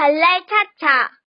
랄랄 차